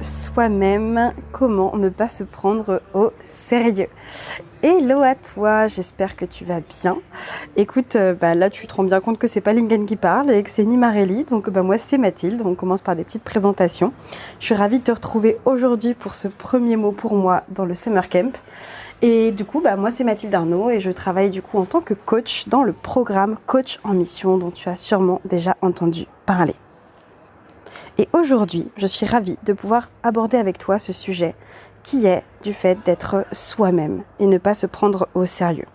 soi-même, comment ne pas se prendre au sérieux. Hello à toi, j'espère que tu vas bien. Écoute, euh, bah là tu te rends bien compte que c'est pas Lingen qui parle et que c'est ni Marélie, donc bah moi c'est Mathilde. On commence par des petites présentations. Je suis ravie de te retrouver aujourd'hui pour ce premier mot pour moi dans le Summer Camp. Et du coup, bah, moi c'est Mathilde Arnaud et je travaille du coup en tant que coach dans le programme Coach en Mission dont tu as sûrement déjà entendu parler. Et aujourd'hui, je suis ravie de pouvoir aborder avec toi ce sujet qui est du fait d'être soi-même et ne pas se prendre au sérieux.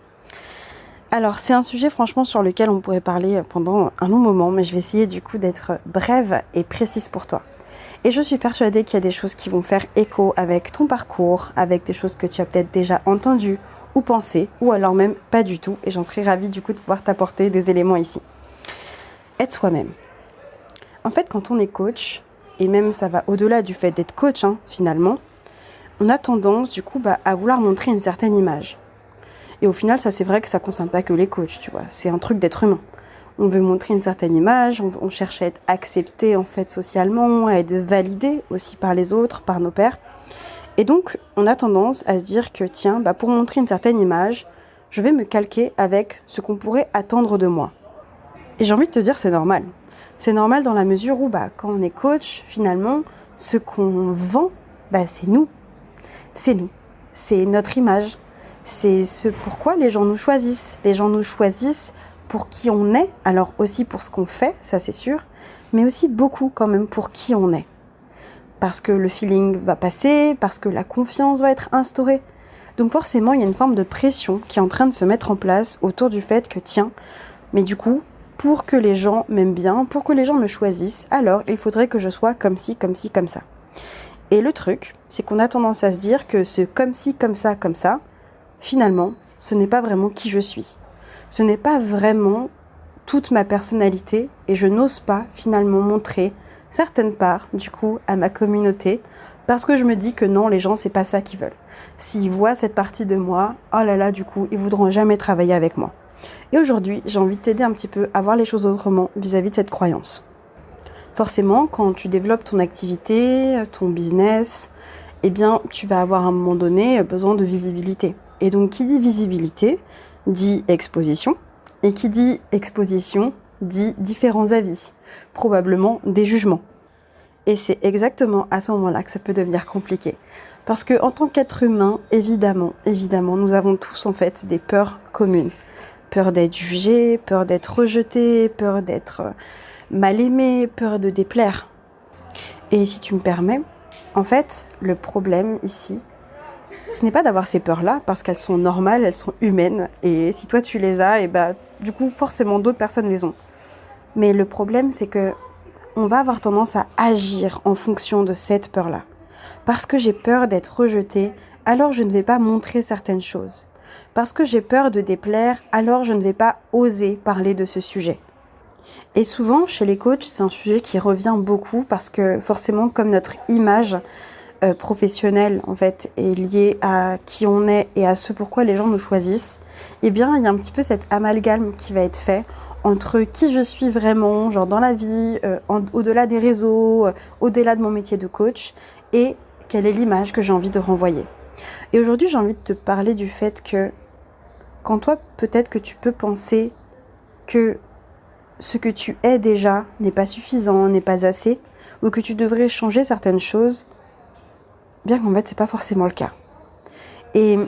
Alors c'est un sujet franchement sur lequel on pourrait parler pendant un long moment, mais je vais essayer du coup d'être brève et précise pour toi. Et je suis persuadée qu'il y a des choses qui vont faire écho avec ton parcours, avec des choses que tu as peut-être déjà entendues ou pensées, ou alors même pas du tout, et j'en serais ravie du coup de pouvoir t'apporter des éléments ici. Être soi-même. En fait, quand on est coach, et même ça va au-delà du fait d'être coach hein, finalement, on a tendance du coup bah, à vouloir montrer une certaine image. Et au final, ça c'est vrai que ça ne concerne pas que les coachs, tu vois. C'est un truc d'être humain. On veut montrer une certaine image, on, cherche à être accepté en fait socialement, à être validé aussi par les autres, par nos pairs. Et donc, on a tendance à se dire que tiens, bah, pour montrer une certaine image, je vais me calquer avec ce qu'on pourrait attendre de moi. Et j'ai envie de te dire, c'est normal. C'est normal dans la mesure où bah, quand on est coach, finalement, ce qu'on vend, bah, c'est nous. C'est nous. C'est notre image. C'est ce pourquoi les gens nous choisissent. Les gens nous choisissent pour qui on est, alors aussi pour ce qu'on fait, ça c'est sûr, mais aussi beaucoup quand même pour qui on est. Parce que le feeling va passer, parce que la confiance va être instaurée. Donc forcément, il y a une forme de pression qui est en train de se mettre en place autour du fait que, tiens, mais du coup, pour que les gens m'aiment bien, pour que les gens me choisissent, alors il faudrait que je sois comme ci, comme ci, comme ça. Et le truc, c'est qu'on a tendance à se dire que ce comme ci, comme ça, comme ça, finalement, ce n'est pas vraiment qui je suis. Ce n'est pas vraiment toute ma personnalité et je n'ose pas finalement montrer certaines parts du coup à ma communauté parce que je me dis que non, les gens, c'est pas ça qu'ils veulent. S'ils voient cette partie de moi, oh là là, du coup, ils voudront jamais travailler avec moi. Et aujourd'hui, j'ai envie de t'aider un petit peu à voir les choses autrement vis-à-vis de cette croyance. Forcément, quand tu développes ton activité, ton business, eh bien, tu vas avoir à un moment donné besoin de visibilité. Et donc, qui dit visibilité, dit exposition. Et qui dit exposition, dit différents avis, probablement des jugements. Et c'est exactement à ce moment-là que ça peut devenir compliqué. Parce que en tant qu'être humain, évidemment, évidemment, nous avons tous en fait des peurs communes peur d'être jugé, peur d'être rejeté, peur d'être euh, mal aimé, peur de déplaire. Et si tu me permets, en fait, le problème ici, ce n'est pas d'avoir ces peurs-là, parce qu'elles sont normales, elles sont humaines, et si toi tu les as, et bah, du coup, forcément, d'autres personnes les ont. Mais le problème, c'est que on va avoir tendance à agir en fonction de cette peur-là. Parce que j'ai peur d'être rejeté, alors je ne vais pas montrer certaines choses. Parce que j'ai peur de déplaire, alors je ne vais pas oser parler de ce sujet. Et souvent, chez les coachs, c'est un sujet qui revient beaucoup parce que forcément, comme notre image euh, professionnelle en fait est liée à qui on est et à ce pourquoi les gens nous choisissent, eh bien, il y a un petit peu cet amalgame qui va être fait entre qui je suis vraiment, genre dans la vie, euh, au-delà des réseaux, euh, au-delà de mon métier de coach, et quelle est l'image que j'ai envie de renvoyer. Et aujourd'hui, j'ai envie de te parler du fait que quand toi, peut-être que tu peux penser que ce que tu es déjà n'est pas suffisant, n'est pas assez, ou que tu devrais changer certaines choses, bien qu'en fait, c'est pas forcément le cas. Et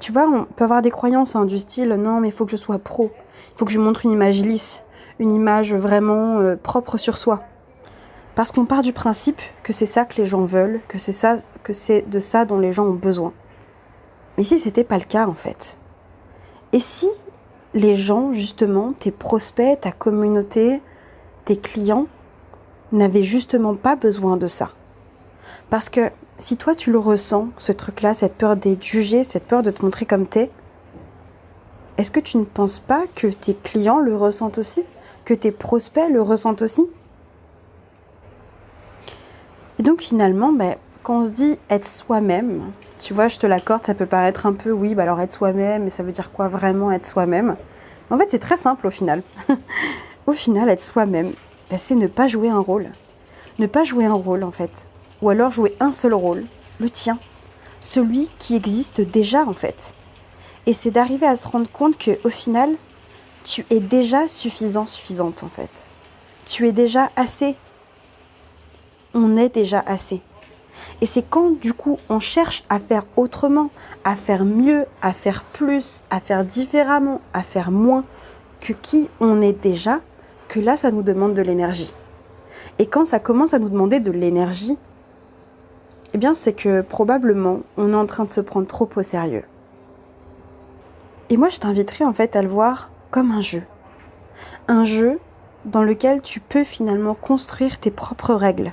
tu vois, on peut avoir des croyances hein, du style non, mais il faut que je sois pro, il faut que je montre une image lisse, une image vraiment euh, propre sur soi. Parce qu'on part du principe que c'est ça que les gens veulent, que c'est ça, que c'est de ça dont les gens ont besoin. Mais si c'était pas le cas en fait? Et si les gens, justement, tes prospects, ta communauté, tes clients, n'avaient justement pas besoin de ça? Parce que si toi tu le ressens, ce truc-là, cette peur d'être jugé, cette peur de te montrer comme t'es, est-ce que tu ne penses pas que tes clients le ressentent aussi? Que tes prospects le ressentent aussi? Et donc finalement, ben, quand on se dit être soi-même, tu vois, je te l'accorde, ça peut paraître un peu, oui, bah alors être soi-même, mais ça veut dire quoi vraiment être soi-même? En fait, c'est très simple au final. au final, être soi-même, bah, c'est ne pas jouer un rôle. Ne pas jouer un rôle, en fait. ou alors jouer un seul rôle, le tien, celui qui existe déjà en fait. Et c'est d'arriver à se rendre compte que au final, tu es déjà suffisant, suffisante en fait. Tu es déjà assez. On est déjà assez. Et c'est quand du coup on cherche à faire autrement, à faire mieux, à faire plus, à faire différemment, à faire moins que qui on est déjà, que là ça nous demande de l'énergie. Et quand ça commence à nous demander de l'énergie, eh bien c'est que probablement on est en train de se prendre trop au sérieux. Et moi je t'inviterai en fait à le voir comme un jeu. Un jeu dans lequel tu peux finalement construire tes propres règles.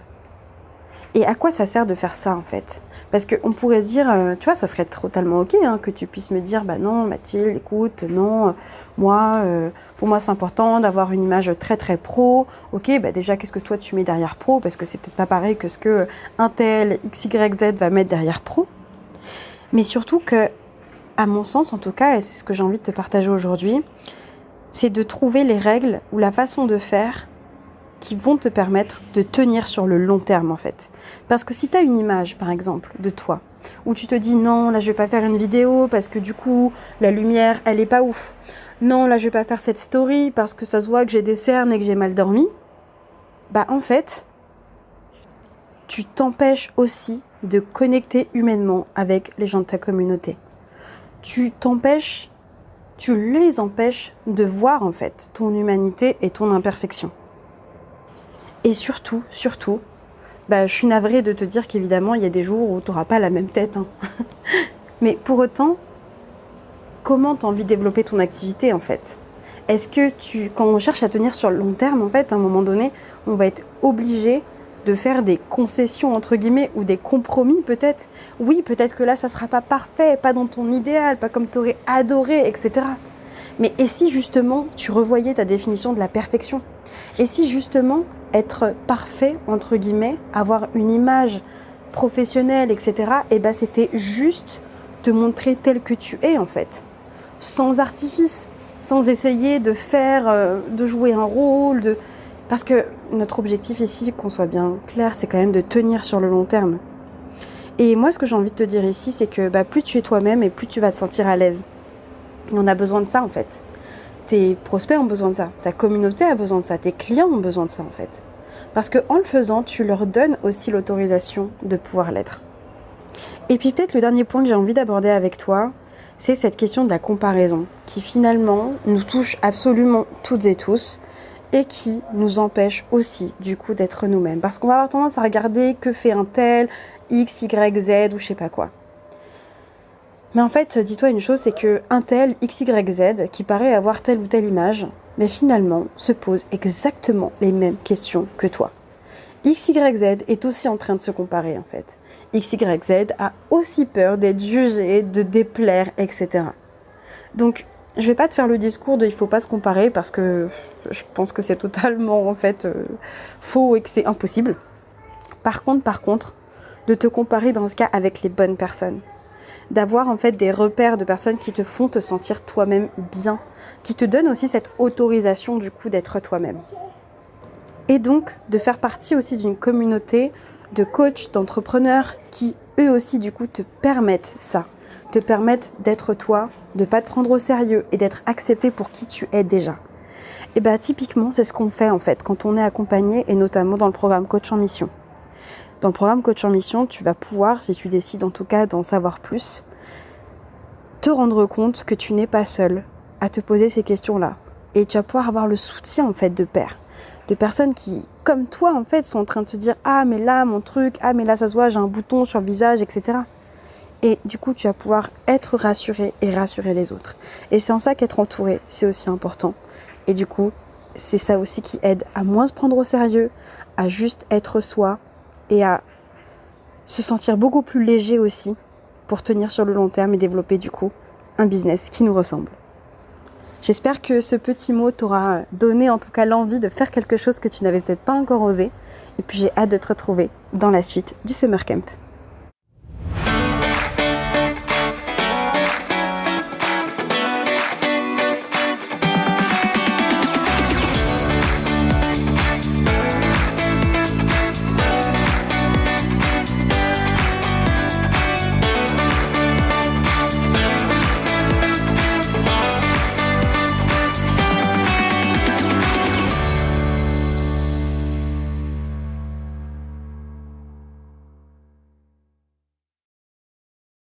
Et à quoi ça sert de faire ça en fait? Parce qu'on pourrait se dire, euh, tu vois, ça serait totalement ok hein, que tu puisses me dire, bah non Mathilde, écoute, non, moi, euh, pour moi c'est important d'avoir une image très très pro. Ok, bah déjà qu'est-ce que toi tu mets derrière pro? Parce que c'est peut-être pas pareil que ce que un tel XYZ va mettre derrière pro. Mais surtout que, à mon sens en tout cas, et c'est ce que j'ai envie de te partager aujourd'hui, c'est de trouver les règles ou la façon de faire qui vont te permettre de tenir sur le long terme en fait. Parce que si tu as une image par exemple de toi où tu te dis non, là je vais pas faire une vidéo parce que du coup la lumière elle est pas ouf. Non, là je vais pas faire cette story parce que ça se voit que j'ai des cernes et que j'ai mal dormi. Bah en fait, tu t'empêches aussi de connecter humainement avec les gens de ta communauté. Tu t'empêches, tu les empêches de voir en fait ton humanité et ton imperfection. Et surtout, surtout, bah, je suis navrée de te dire qu'évidemment, il y a des jours où tu n'auras pas la même tête. Hein. Mais pour autant, comment tu as envie de développer ton activité en fait? Est-ce que tu, quand on cherche à tenir sur le long terme, en fait, à un moment donné, on va être obligé de faire des concessions entre guillemets ou des compromis peut-être? Oui, peut-être que là, ça sera pas parfait, pas dans ton idéal, pas comme tu aurais adoré, etc. Mais et si justement tu revoyais ta définition de la perfection? Et si justement être parfait, entre guillemets, avoir une image professionnelle, etc., et eh ben c'était juste te montrer tel que tu es en fait, sans artifice, sans essayer de faire, euh, de jouer un rôle, parce que notre objectif ici, qu'on soit bien clair, c'est quand même de tenir sur le long terme. Et moi, ce que j'ai envie de te dire ici, c'est que bah, plus tu es toi-même et plus tu vas te sentir à l'aise. On a besoin de ça en fait tes prospects ont besoin de ça, ta communauté a besoin de ça, tes clients ont besoin de ça en fait. Parce que en le faisant, tu leur donnes aussi l'autorisation de pouvoir l'être. Et puis peut-être le dernier point que j'ai envie d'aborder avec toi, c'est cette question de la comparaison, qui finalement nous touche absolument toutes et tous, et qui nous empêche aussi du coup d'être nous-mêmes. Parce qu'on va avoir tendance à regarder que fait un tel, X, Y, Z ou je sais pas quoi. Mais en fait, dis-toi une chose, c'est que un tel XYZ qui paraît avoir telle ou telle image, mais finalement se pose exactement les mêmes questions que toi. XYZ est aussi en train de se comparer en fait. XYZ a aussi peur d'être jugé, de déplaire, etc. Donc, je vais pas te faire le discours de il faut pas se comparer parce que je pense que c'est totalement en fait euh, faux et que c'est impossible. Par contre, par contre, de te comparer dans ce cas avec les bonnes personnes d'avoir en fait des repères de personnes qui te font te sentir toi-même bien, qui te donnent aussi cette autorisation du coup d'être toi-même. Et donc de faire partie aussi d'une communauté de coachs, d'entrepreneurs qui eux aussi du coup te permettent ça, te permettent d'être toi, de pas te prendre au sérieux et d'être accepté pour qui tu es déjà. Et bien typiquement c'est ce qu'on fait en fait quand on est accompagné et notamment dans le programme Coach en Mission. Dans le programme Coach en Mission, tu vas pouvoir, si tu décides en tout cas d'en savoir plus, te rendre compte que tu n'es pas seul à te poser ces questions-là. Et tu vas pouvoir avoir le soutien en fait de pères, de personnes qui, comme toi en fait, sont en train de te dire ah mais là mon truc, ah mais là ça se voit, j'ai un bouton sur le visage, etc. Et du coup tu vas pouvoir être rassuré et rassurer les autres. Et c'est en ça qu'être entouré, c'est aussi important. Et du coup, c'est ça aussi qui aide à moins se prendre au sérieux, à juste être soi, et à se sentir beaucoup plus léger aussi pour tenir sur le long terme et développer du coup un business qui nous ressemble. J'espère que ce petit mot t'aura donné en tout cas l'envie de faire quelque chose que tu n'avais peut-être pas encore osé. Et puis j'ai hâte de te retrouver dans la suite du Summer Camp.